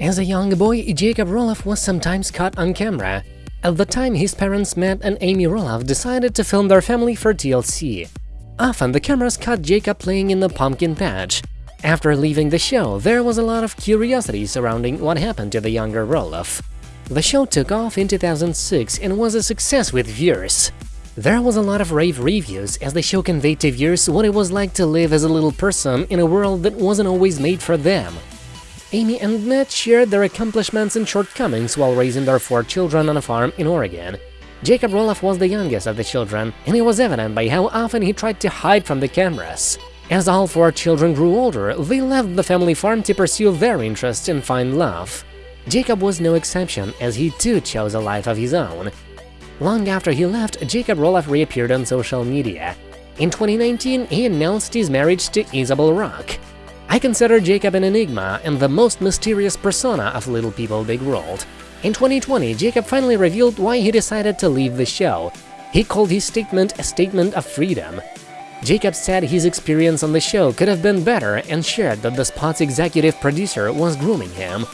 As a young boy, Jacob Roloff was sometimes caught on camera. At the time, his parents, Matt and Amy Roloff, decided to film their family for TLC. Often, the cameras caught Jacob playing in the pumpkin patch. After leaving the show, there was a lot of curiosity surrounding what happened to the younger Roloff. The show took off in 2006 and was a success with viewers. There was a lot of rave reviews as the show conveyed to viewers what it was like to live as a little person in a world that wasn't always made for them. Amy and Matt shared their accomplishments and shortcomings while raising their four children on a farm in Oregon. Jacob Roloff was the youngest of the children, and it was evident by how often he tried to hide from the cameras. As all four children grew older, they left the family farm to pursue their interests and find love. Jacob was no exception, as he too chose a life of his own. Long after he left, Jacob Roloff reappeared on social media. In 2019, he announced his marriage to Isabel Rock. I consider Jacob an enigma and the most mysterious persona of Little People Big World. In 2020, Jacob finally revealed why he decided to leave the show. He called his statement a statement of freedom. Jacob said his experience on the show could have been better and shared that the spot's executive producer was grooming him.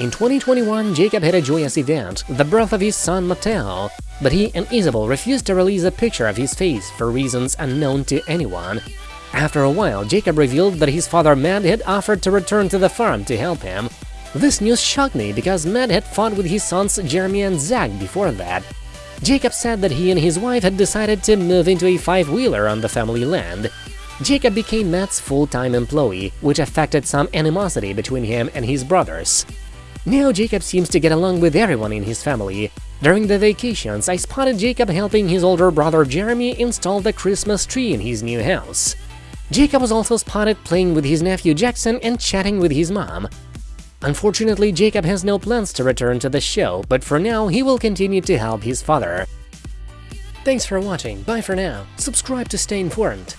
In 2021, Jacob had a joyous event, the birth of his son Mateo, but he and Isabel refused to release a picture of his face for reasons unknown to anyone. After a while, Jacob revealed that his father Matt had offered to return to the farm to help him. This news shocked me because Matt had fought with his sons Jeremy and Zach before that. Jacob said that he and his wife had decided to move into a five-wheeler on the family land. Jacob became Matt's full-time employee, which affected some animosity between him and his brothers. Now Jacob seems to get along with everyone in his family. During the vacations, I spotted Jacob helping his older brother Jeremy install the Christmas tree in his new house. Jacob was also spotted playing with his nephew Jackson and chatting with his mom. Unfortunately, Jacob has no plans to return to the show, but for now he will continue to help his father. Thanks for watching, bye for now, subscribe to stay informed.